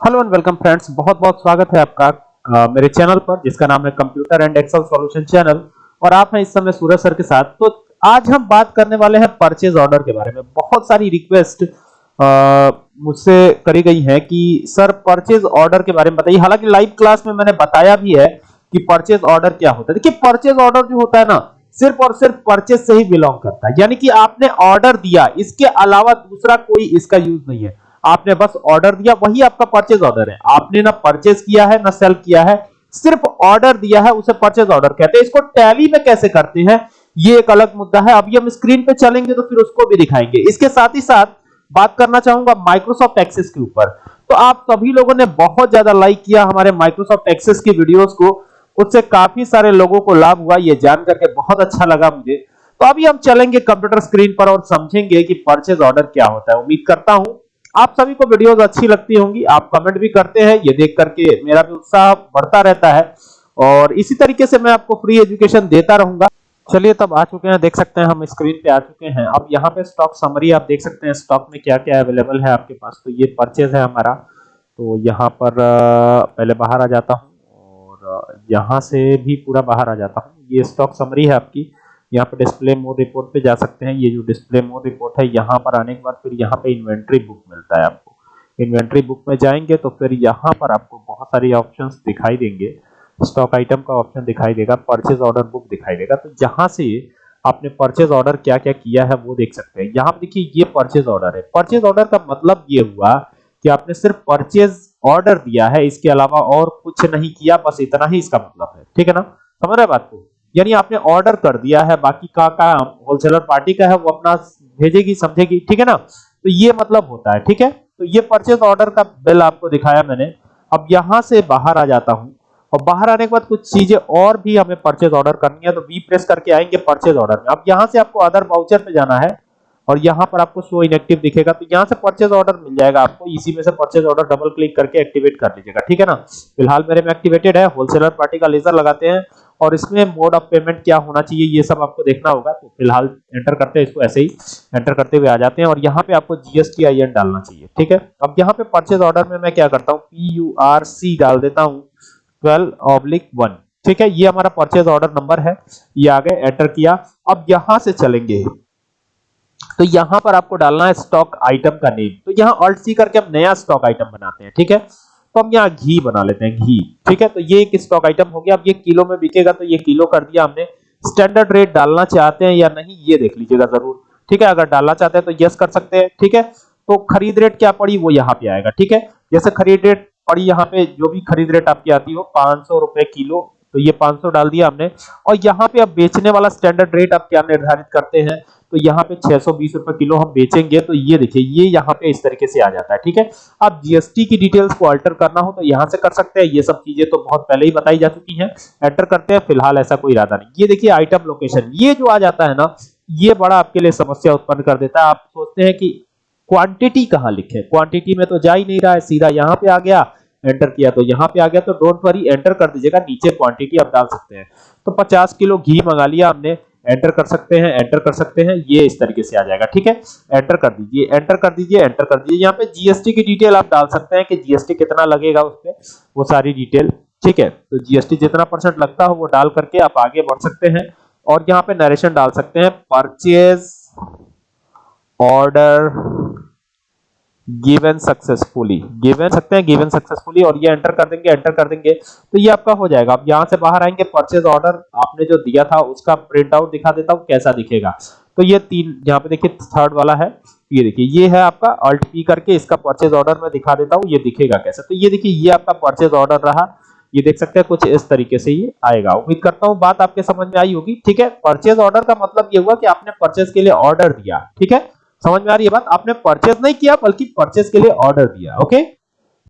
Hello and welcome friends बहुत बहुत स्वागत है आपका आ, मेरे चैनल पर जिसका नाम है computer and Excel solution channel और आप हैं इस समय सूरज सर के साथ। तो आज हम बात करने वाले हैं परचेज ऑर्डर के बारे में। बहुत सारी रिक्वेस्ट मुझसे करी गई है कि सर परचेज ऑर्डर के बारे में बताइए। हालाँकि लाइव क्लास में मैंने बताया भी है कि परचेज ऑर्डर क्या होता है। देखिए परचेज ऑर्डर जो होता है ना सिर्फ़ और सिर्फ़ परचेज से ही बिलोंग करता है। यानी कि आपने ऑर्डर दिया इसके अलावा दूसरा कोई इसका यूज़ नहीं है। आपने बस ऑर्डर दिया, वही आपका परचेज ऑर्डर है। आपने ना परचेज किया है, ना सेल किया है, सिर्फ़ ऑर्डर दिया है, उसे परचेज ऑर्डर कहते हैं। इसको टैली में कैसे करते हैं, ये एक अलग मुद्दा है। अभी हम स्क्रीन पे चलेंगे तो फिर उसको भी दिखाएँगे। इसके साथ ही साथ बात करना चाहूँगा माइक्रोसॉफ्ट एक्सेस के ऊपर। तो आप सभी लोगों ने बहुत ज़्यादा लाइक किया हमारे माइक्रोसॉफ्ट एक्सेस की वीडियोस को। उससे काफ़ी सारे लोगों को लाभ हुआ, ये जान करके बहुत अच्छा लगा मुझे। तो अभी हम चलेंगे कंप्यूटर स्क्रीन पर और समझेंगे कि परचेज ऑर्डर क्या होता है। उम्मीद करता हूँ आप सभी को वीडियोस अच्छी लगती होंगी, आप कमेंट भी करते हैं, ये देख करके मेरा भी उत्साह बढ़ता रहता है। और इसी तरीके से मैं आपको फ्री एजुकेशन देता रहूँगा। चलिए, तब आ चुके हैं, देख सकते हैं हम स्क्रीन पे आ चुके हैं। अब यहाँ पे स्टॉक समरी आप देख सकते हैं स्टॉक में क्या क्या अवेलेबल है आपके पास। तो ये परचेज है हमारा। तो यहाँ पर पहले बाहर आ जाता हूँ और यहाँ से भी पूरा बाहर आ जाता हूँ। ये स्टॉक समरी है आपकी। यहाँ पर डिस्प्ले मोड रिपोर्ट पे जा सकते हैं। ये जो डिस्प्ले मोड रिपोर्ट है, यहाँ पर आने के बाद फिर यहाँ पे इन्वेंट्री बुक मिलता है आपको। इन्वेंट्री बुक में जाएँगे तो फिर यहाँ पर आपको बहुत सारी ऑप्शंस दिखाई देंगे। स्टॉक आइटम का ऑप्शन दिखाई देगा परचेज ऑर्डर बुक दिखाई देगा। तो जहाँ से आपने परचेज ऑर्डर क्या क्या किया है वो देख सकते हैं। यहाँ पर देखिए, ये परचेज ऑर्डर है। परचेज ऑर्डर का मतलब ये हुआ कि आपने सिर्फ़ परचेज ऑर्डर दिया है, इसके अलावा और कुछ नहीं किया, बस इतना ही इसका मतलब है। ठीक है ना? समझ रहे बात को? यानी आपने ऑर्डर कर दिया है, बाकी का काम होलसेलर पार्टी का है, वो अपना भेजेगी, समझेगी, ठीक है ना? तो ये मतलब होता है, ठीक है? तो ये परचेज ऑर्डर का बिल आपको दिखाया मैंने। अब यहाँ से बाहर आ जाता हूँ। और बाहर आने के बाद कुछ चीज़ें और भी हमें परचेज ऑर्डर करनी है तो वी प्रेस करके आएँगे परचेज ऑर्डर में। अब यहाँ से आपको अदर वाउचर पे जाना है। और यहाँ पर आपको शो इनएक्टिव दिखेगा तो यहाँ से परचेज ऑर्डर मिल जाएगा आपको। इसी में से परचेज ऑर्डर डबल क्लिक करके एक्टिवेट कर लीजिएगा, ठीक है ना? फ़िलहाल मेरे में एक्टिवेटेड है होलसेलर पार्टी का लेजर लगाते हैं और इसमें मोड ऑफ़ पेमेंट क्या होना चाहिए, ये सब आपको देखना होगा। तो फ़िलहाल एंटर करते हैं, इसको ऐसे ही एंटर करते हुए आ जाते हैं और यहाँ पे आपको जीएसटी आई एन डालना चाहिए, ठीक है? अब यहाँ पे परचेज ऑर्डर में मैं क्या करता हूँ पी यू आर सी डाल देता हूँ ट्वेल्व ऑब्लिक वन ठीक है? ये हमारा परचेज ऑर्डर नंबर है, ये आगे एंटर किया। अब यहाँ से चलेंगे। तो यहाँ पर आपको डालना है स्टॉक आइटम का नेम तो यहाँ ऑल्ट सी करके हम नया स्टॉक आइटम बनाते हैं, ठीक है? तो हम यहाँ घी बना लेते हैं, घी, ठीक है? तो ये एक स्टॉक आइटम हो गया। अब ये किलो में बिकेगा तो ये किलो कर दिया हमने। स्टैंडर्ड रेट डालना चाहते हैं या नहीं, ये देख लीजिएगा ज़रूर, ठीक है? अगर डालना चाहते हैं तो यस कर सकते हैं, ठीक है? तो खरीद रेट क्या पड़ी, वो यहाँ पे आएगा, ठीक है? जैसे खरीद रेट पड़ी यहाँ पे, जो भी खरीद रेट आपकी आती हो, पाँच सौ रुपए किलो तो ये 500 डाल दिया हमने। और यहाँ पे अब बेचने वाला स्टैंडर्ड रेट आप क्या निर्धारित करते हैं? तो यहाँ पे छह सौ बीस रुपए किलो हम बेचेंगे तो ये देखिए, ये यहाँ पे इस तरीके से आ जाता है, ठीक है? अब जीएसटी की डिटेल्स को अल्टर करना हो तो यहाँ से कर सकते हैं, ये सब चीज़ें तो बहुत पहले ही बताई जा चुकी हैं एंटर करते हैं, फ़िलहाल ऐसा कोई इरादा नहीं। ये देखिए आइटम लोकेशन ये जो आ जाता है ना, ये बड़ा आपके लिए समस्या उत्पन्न कर देता है। आप सोचते हैं कि क्वांटिटी कहाँ लिखे क्वांटिटी में तो जा ही नहीं रहा है, सीधा यहाँ पे आ गया एंटर किया तो यहाँ पे आ गया तो डोंट वरी एंटर कर दीजिएगा, नीचे क्वांटिटी आप डाल सकते हैं। तो 50 किलो घी मंगा लिया हमने एंटर कर सकते हैं एंटर कर सकते हैं, ये इस तरीके से आ जाएगा, ठीक है? एंटर कर दीजिए एंटर कर दीजिए एंटर कर दीजिए। यहाँ पे जीएसटी की डिटेल आप डाल सकते हैं कि जीएसटी कितना लगेगा उस पर वो सारी डिटेल ठीक है? तो जीएसटी जितना परसेंट लगता हो वो डाल करके आप आगे बढ़ सकते हैं। और यहाँ पे नरेशन डाल सकते हैं purchase order given successfully given सकते हैं गिवन सक्सेसफुली और ये एंटर कर देंगे एंटर कर देंगे तो ये आपका हो जाएगा। अब यहाँ से बाहर आएँगे परचेज ऑर्डर आपने जो दिया था, उसका प्रिंट आउट दिखा देता हूँ, कैसा दिखेगा। तो ये तीन, यहाँ पे देखिए थर्ड वाला है, ये देखिए, ये है आपका अल्ट पी करके, इसका परचेज ऑर्डर मैं दिखा देता हूँ, ये दिखेगा कैसा। तो ये देखिए, ये आपका परचेज ऑर्डर रहा। ये देख सकते हैं, कुछ इस तरीके से ये आएगा। उम्मीद करता हूँ, बात आपके समझ में आई होगी, ठीक है? परचेज ऑर्डर का मतलब ये हुआ कि आपने परचेज के लिए ऑर्डर दिया, ठीक है? समझ में आ रही है बात? आपने परचेज नहीं किया, बल्कि परचेज के लिए ऑर्डर दिया ओके